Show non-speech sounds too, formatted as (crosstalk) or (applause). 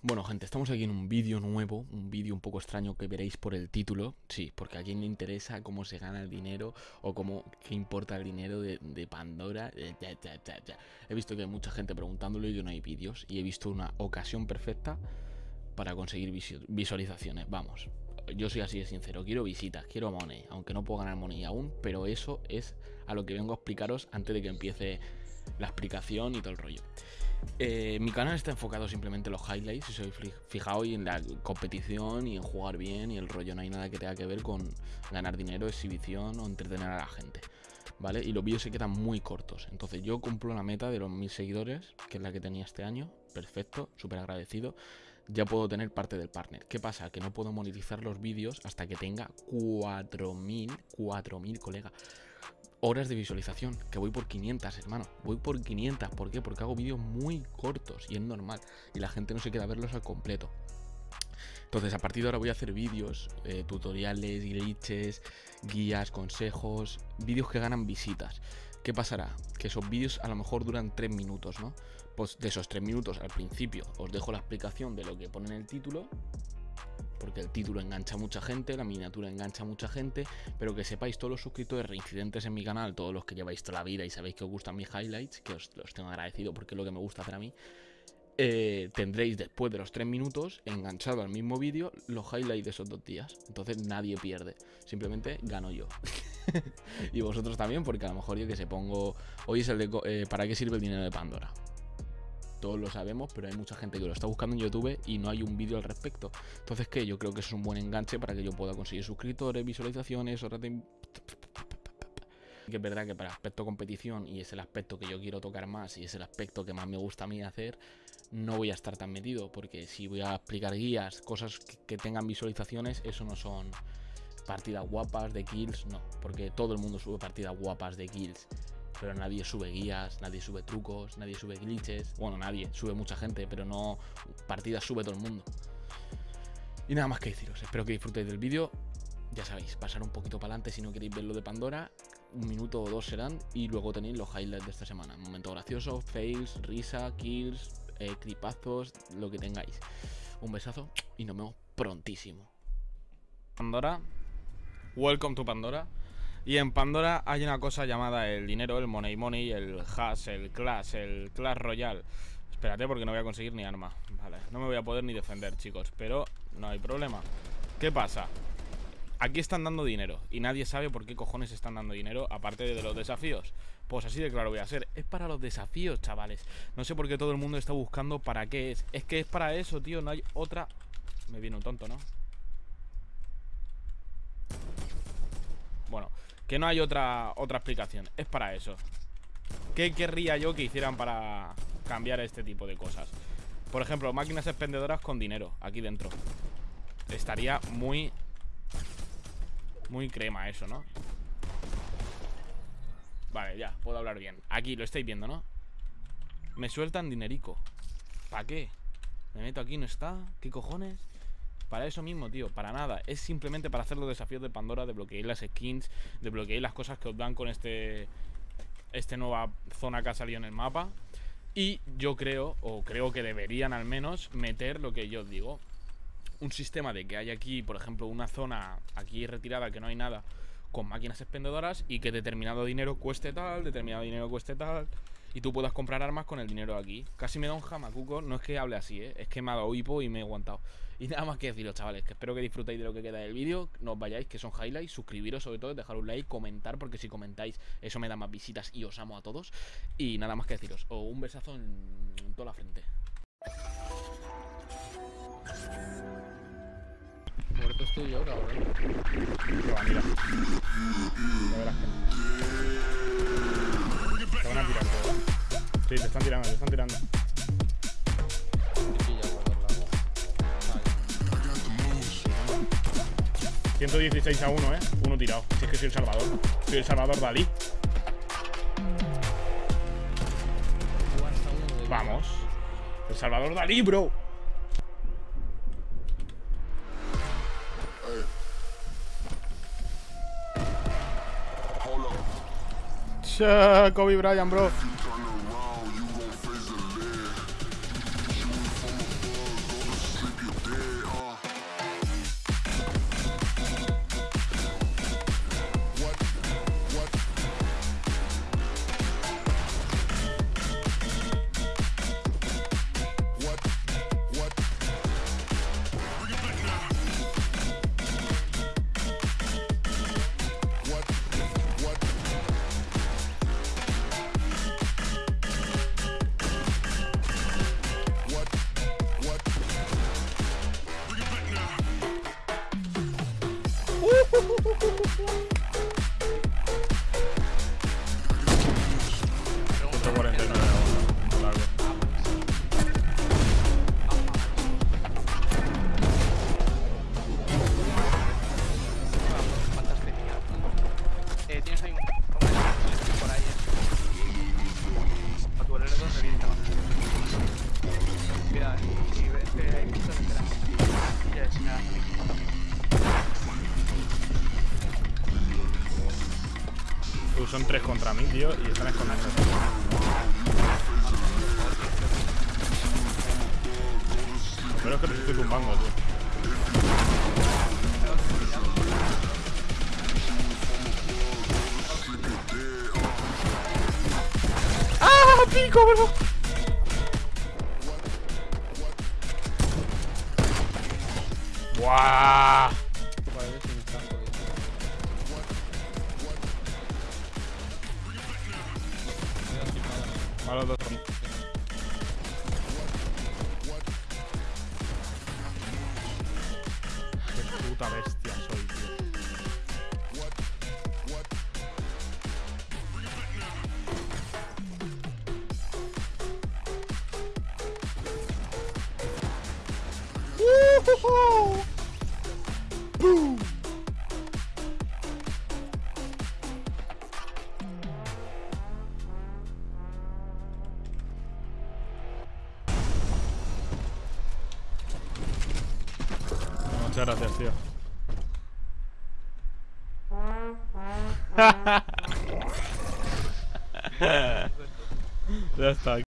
Bueno, gente, estamos aquí en un vídeo nuevo, un vídeo un poco extraño que veréis por el título. Sí, porque a quien le interesa cómo se gana el dinero o cómo, qué importa el dinero de, Pandora. Eh, he visto que hay mucha gente preguntándolo y que no hay vídeos. Y he visto una ocasión perfecta para conseguir visualizaciones. Vamos, yo soy así de sincero, quiero visitas, quiero money, aunque no puedo ganar money aún, pero eso es a lo que vengo a explicaros antes de que empiece la explicación y todo el rollo. Eh, mi canal está enfocado simplemente en los highlights, si soy fijado y en la competición y en jugar bien y el rollo, no hay nada que tenga que ver con ganar dinero, exhibición o entretener a la gente. ¿Vale? Y los vídeos se quedan muy cortos. Entonces yo cumplo la meta de los mil seguidores, que es la que tenía este año. Perfecto, súper agradecido. Ya puedo tener parte del partner. ¿Qué pasa? Que no puedo monetizar los vídeos hasta que tenga 4.000, 4.000 colegas horas de visualización, que voy por 500, hermano. Voy por 500, ¿por qué? Porque hago vídeos muy cortos y es normal. Y la gente no se queda a verlos al completo. Entonces, a partir de ahora voy a hacer vídeos, eh, tutoriales, glitches, guías, consejos, vídeos que ganan visitas. ¿Qué pasará? Que esos vídeos a lo mejor duran 3 minutos, ¿no? Pues de esos 3 minutos al principio os dejo la explicación de lo que pone en el título porque el título engancha a mucha gente, la miniatura engancha a mucha gente, pero que sepáis todos los suscriptores reincidentes en mi canal, todos los que lleváis toda la vida y sabéis que os gustan mis highlights, que os los tengo agradecido porque es lo que me gusta hacer a mí, eh, tendréis después de los 3 minutos enganchado al mismo vídeo los highlights de esos dos días. Entonces nadie pierde, simplemente gano yo. (laughs) y vosotros también, porque a lo mejor yo que se pongo... Hoy es el de... Eh, ¿Para qué sirve el dinero de Pandora? Todos lo sabemos, pero hay mucha gente que lo está buscando en YouTube y no hay un vídeo al respecto. Entonces, ¿qué? Yo creo que es un buen enganche para que yo pueda conseguir suscriptores, visualizaciones, horas de... Que es verdad que para aspecto competición, y es el aspecto que yo quiero tocar más, y es el aspecto que más me gusta a mí hacer, no voy a estar tan metido, porque si voy a explicar guías, cosas que tengan visualizaciones, eso no son partidas guapas de kills, no, porque todo el mundo sube partidas guapas de kills pero nadie sube guías, nadie sube trucos, nadie sube glitches. Bueno, nadie, sube mucha gente, pero no partidas sube todo el mundo. Y nada más que deciros, espero que disfrutéis del vídeo. Ya sabéis, pasar un poquito para adelante si no queréis ver lo de Pandora. Un minuto o dos serán y luego tenéis los highlights de esta semana. Momento gracioso, fails, risa, kills, eh, clipazos, lo que tengáis. Un besazo y nos vemos prontísimo. Pandora, welcome to Pandora. Y en Pandora hay una cosa llamada el dinero, el money money, el hash, el clash, el clash royal. Espérate porque no voy a conseguir ni arma. Vale, no me voy a poder ni defender, chicos. Pero no hay problema. ¿Qué pasa? Aquí están dando dinero y nadie sabe por qué cojones están dando dinero aparte de los desafíos. Pues así de claro voy a ser. Es para los desafíos, chavales. No sé por qué todo el mundo está buscando para qué es. Es que es para eso, tío. No hay otra... Me viene un tonto, ¿no? Bueno, que no hay otra, otra explicación Es para eso ¿Qué querría yo que hicieran para cambiar este tipo de cosas? Por ejemplo, máquinas expendedoras con dinero Aquí dentro Estaría muy... Muy crema eso, ¿no? Vale, ya, puedo hablar bien Aquí, lo estáis viendo, ¿no? Me sueltan dinerico ¿Para qué? Me meto aquí, ¿no está? ¿Qué cojones? Para eso mismo, tío, para nada. Es simplemente para hacer los desafíos de Pandora De bloquear las skins, de bloquear las cosas que os dan con este Este nueva zona que ha salido en el mapa. Y yo creo, o creo que deberían al menos Meter lo que yo os digo. Un sistema de que hay aquí, por ejemplo, una zona Aquí retirada que no hay nada Con máquinas expendedoras Y que determinado dinero cueste tal, determinado dinero cueste tal y tú puedas comprar armas con el dinero aquí. Casi me da un jamacuco, no es que hable así, ¿eh? es que me ha dado hipo y me he aguantado. Y nada más que deciros, chavales, que espero que disfrutéis de lo que queda del vídeo, no os vayáis, que son highlights, suscribiros sobre todo, dejar un like, comentar, porque si comentáis eso me da más visitas y os amo a todos. Y nada más que deciros, o un besazo en, toda la frente. Muerto estoy yo, cabrón. va, mira. Ya verás que Te van a tirar, Sí, te están tirando, te están tirando. 116 a 1, ¿eh? Uno tirado. Si es que soy el Salvador. Soy el Salvador Dalí. Vamos. El Salvador Dalí, bro. Kobe Bryant, bro. Son tres contra mí, tío, y están escondidos. Pero es que te estoy tumbando, tío. ¡Ah, pico, bro! ¡Buah! Malos dos son. Qué puta bestia soy, tío. Muchas gracias, tío. (laughs) ya está.